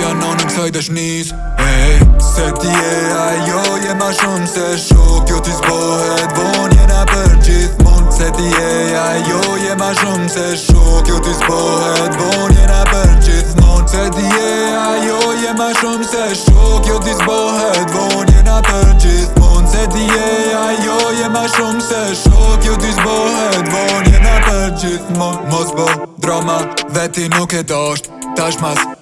Ja në në kësaj të shnis hey. Se këti e ajo Je ma shumë se shok Jo t'i zbohet bon Je na për gjithë mund Se t'i e ajo Je ma shumë se shok Jo t'i zbohet bon Je na për gjithë mund Se t'i e ajo Je ma shumë se shok Jo t'i zbohet bon Je na për gjithë mund Se t'i e ajo Je ma shumë se shok Jo t'i zbohet bon Je na për gjithë mund jo Mos bo drama veti nuk e dosht Tash mas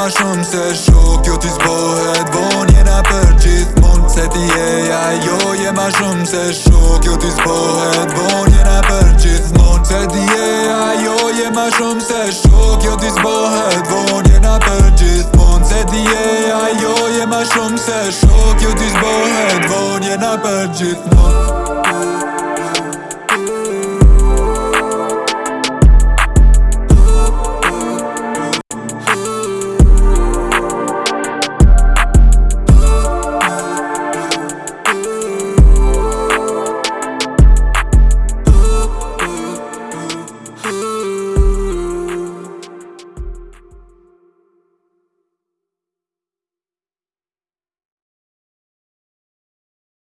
ma shumë se shok Jo ti zbohet von jena për gjith mund Se ti e ja jo je ma shumë se shok Jo ti zbohet von jena për gjith mund Se ti e ja jo je ma shumë se shok Jo ti zbohet von jena për gjith mund Se ti e ja jo je ma shumë se shok Jo ti zbohet von jena për gjith mund